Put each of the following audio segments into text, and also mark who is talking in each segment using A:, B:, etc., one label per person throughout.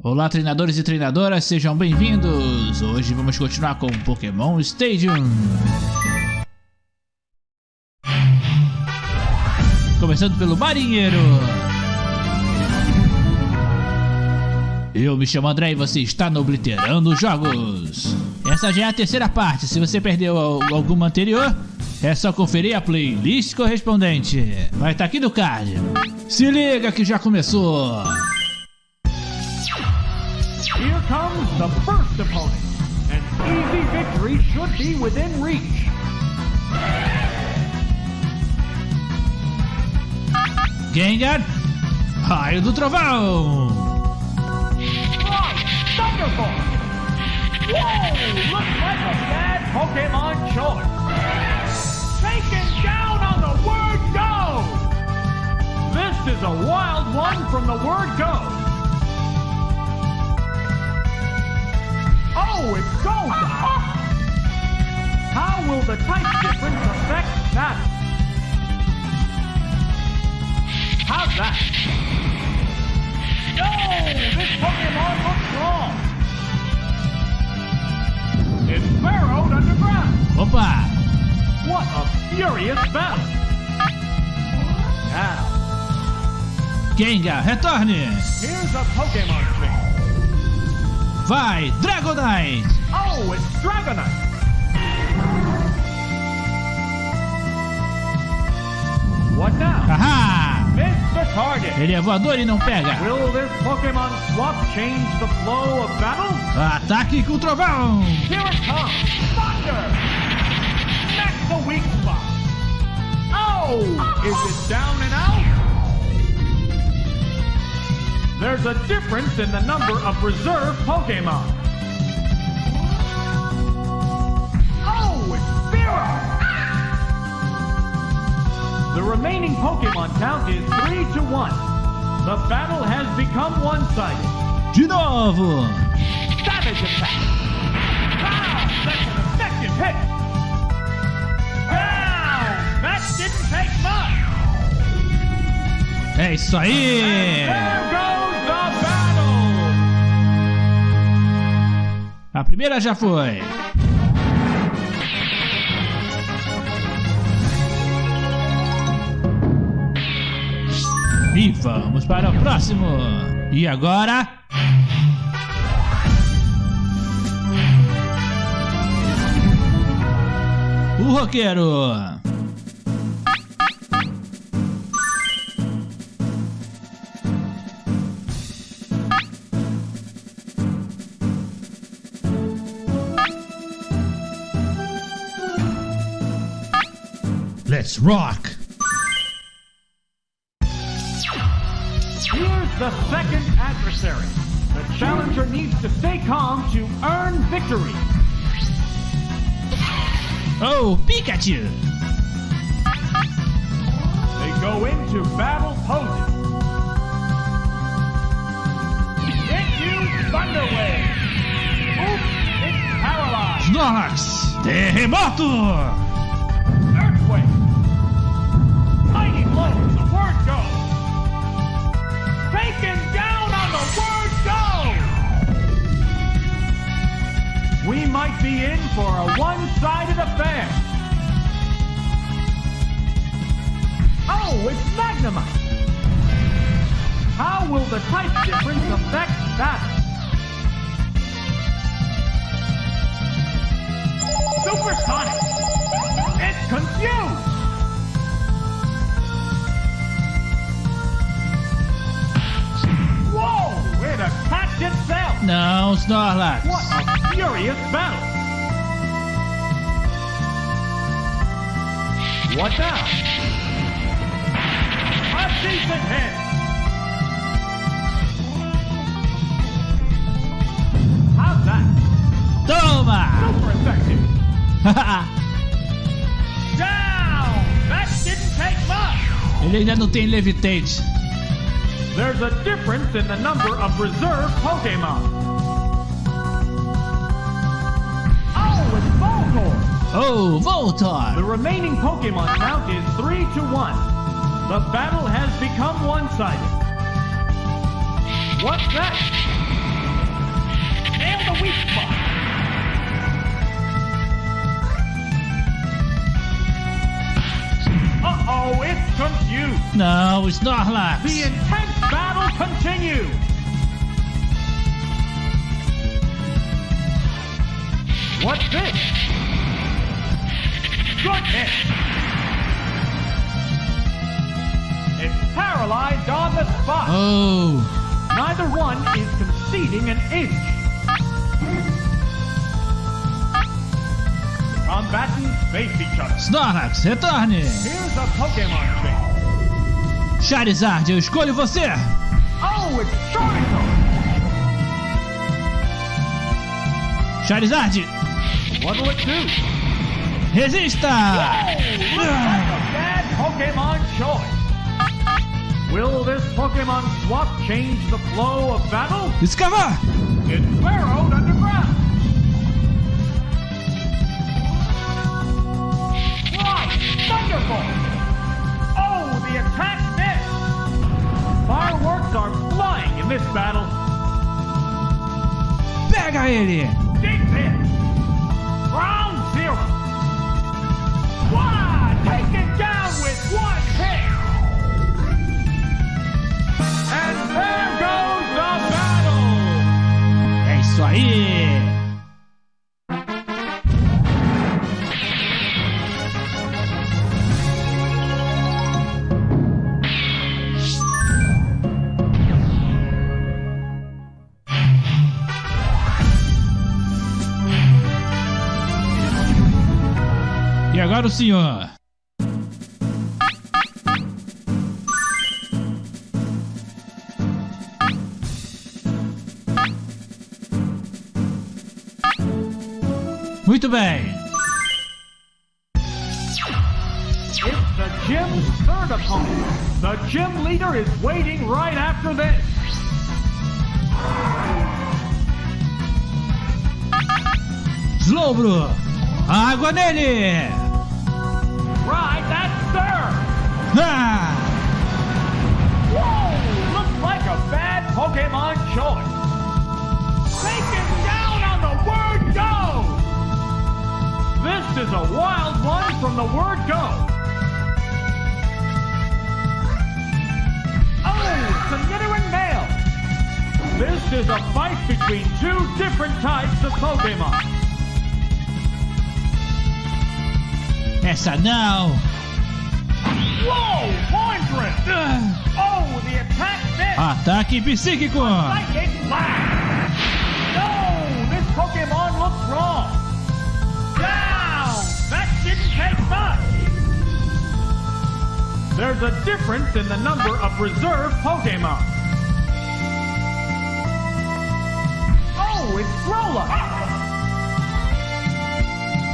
A: Olá treinadores e treinadoras, sejam bem-vindos! Hoje vamos continuar com Pokémon Stadium. Começando pelo Marinheiro. Eu me chamo André e você está no Obliterando Jogos. Essa já é a terceira parte, se você perdeu alguma anterior, é só conferir a playlist correspondente. Vai estar aqui no card. Se liga que já começou!
B: Comes the first opponent. An easy victory should be within reach.
A: Gengar, raio do trovão.
B: Right, Thunderbolt! Whoa, looks like a bad Pokemon choice. Taken down on the word go! This is a wild one from the word go. Oh, it's gold! How will the type difference affect that? How's that? No! This Pokemon looks wrong! It's burrowed underground!
A: Opa!
B: What a furious battle! Now,
A: Gengar, retorne!
B: here's a Pokemon thing.
A: Vai, Dragonite!
B: Oh, it's Dragonite! What now?
A: Haha!
B: Miss the target!
A: Ele é voador e não pega!
B: Will this Pokemon swap change the flow of battle?
A: Ataque com o trovão!
B: Here it comes! Thunder! That's the weak spot! Oh! Is it down and out? There's a difference in the number of reserve Pokemon. Oh, it's Spearow! The remaining Pokemon count is 3 to 1. The battle has become one-sided.
A: De novo!
B: Savage attack! Wow, that's an effective hit! Wow, that didn't take much!
A: É isso aí! A primeira já foi! E vamos para o próximo! E agora? O roqueiro! Let's rock!
B: Here's the second adversary. The challenger needs to stay calm to earn victory.
A: Oh, Pikachu!
B: They go into battle poses. It Thunder Wave. Oops, it's paralyzed.
A: Snorlax! Terremoto!
B: In for a one-sided affair. Oh, it's Magnemite. How will the type difference affect that? Supersonic. It's confused. Whoa! It attacked itself!
A: Não, Snorlax!
B: What a furious battle! What now? A decent hit! How's that?
A: Toma!
B: Super effective! Down! That didn't take much!
A: Ele ainda não tem Levitate.
B: There's a difference in the number of reserve Pokemon. Oh, Voltorb! The remaining Pokemon count is 3 to 1. The battle has become one-sided. What's that?
A: And the weak spot! Uh-oh, it's confused! No, it's not Snorlax!
B: The intense battle continues! What's this? Hit! It's paralyzed on the spot!
A: Oh!
B: Neither one is conceding an inch. The combatants face each other.
A: Snorlax, retorne!
B: Here's a Pokemon change.
A: Charizard, eu escolho você!
B: Oh, it's Charizard!
A: Charizard,
B: What'll it do?
A: Resista!
B: Looks like a bad Pokemon choice. Will this Pokemon swap change the flow of battle?
A: Discover!
B: It's burrowed underground. Right, Thunderbolt! Oh, the attack missed! Fireworks are flying in this battle.
A: Pega ele!
B: Deep hit! Ground
A: agora o senhor? Muito bem.
B: It's the gym's third opponent. The gym leader is waiting right after this.
A: Slowbro! Água nele!
B: Whoa! Looks like a bad Pokemon choice. Taken down on the word go! This is a wild one from the word go. Oh, it's a Nidoran male. This is a fight between two different types of Pokemon.
A: Yes, não!
B: Whoa, Oh, the attack missed!
A: Ataque psíquico!
B: Psychic blast! No, this Pokemon looks wrong. Down! That didn't take much. There's a difference in the number of reserve Pokemon. Oh, it's Growlithe.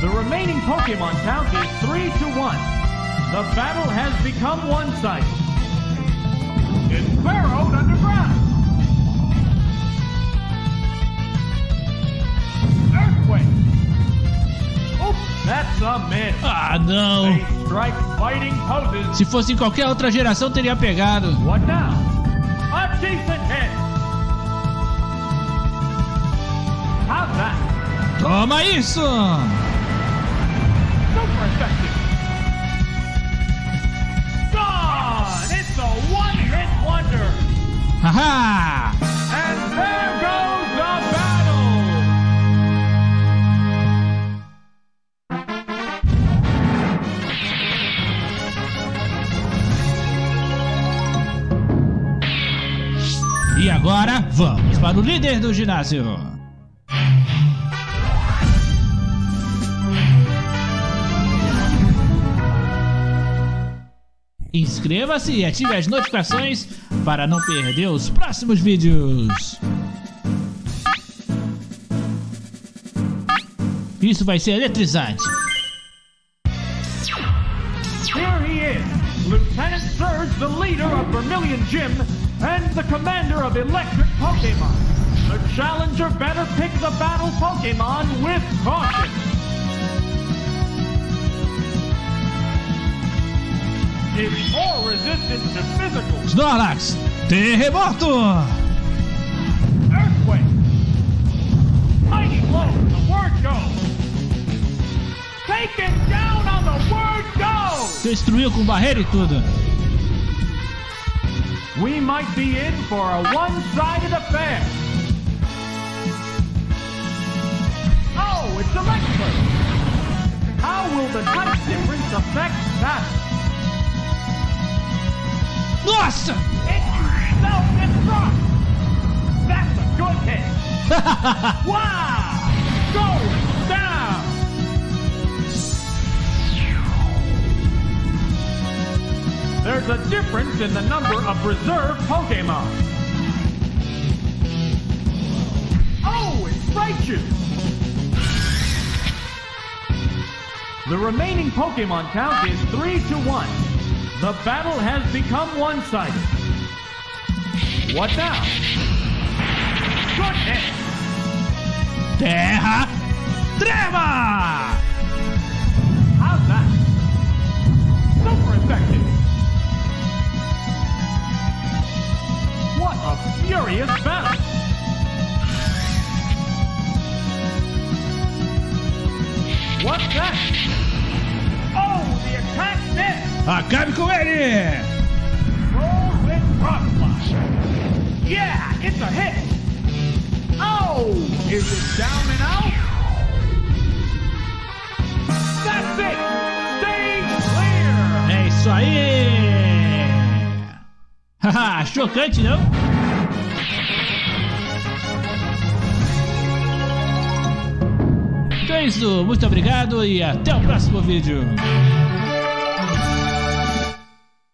B: The remaining Pokemon count is three to one. The battle has become one-sided. It's burrowed underground. Earthquake. Oops, that's a miss.
A: Ah, não!
B: They strike fighting poses.
A: Se fosse em qualquer outra geração, teria pegado.
B: What now? A decent hit. How's that?
A: Toma isso!
B: Super effective.
A: Haha! E agora, vamos para o líder do ginásio. Inscreva-se e ative as notificações para não perder os próximos vídeos. Isso vai ser eletrizante.
B: Here he is, Lieutenant Surge, the leader of Vermilion Gym and the commander of Electric Pokemon. The challenger better pick the battle Pokemon with caution. It's more resistant to physical
A: Snorlax, terremoto!
B: earthquake. Mighty blow, the word go. Taken down on the word go.
A: Destruiu com barreira e tudo.
B: we might be in for a one-sided affair. Oh, it's electric! How will the type difference affect that?
A: Nossa!
B: It self-destruct! That's a good hit! wow! Going down! There's a difference in the number of reserve Pokemon. Oh, it's Raichu! The remaining Pokemon count is 3 to 1. The battle has become one-sided. What now? Good hit!
A: Terra Treva!
B: How's that? Super effective! What a furious battle!
A: Acabe com ele!
B: Yeah, it's a hit! Oh, is it down and out? That's it! Stage clear!
A: É isso aí! Haha, chocante, não? Então é isso, muito obrigado e até o próximo vídeo.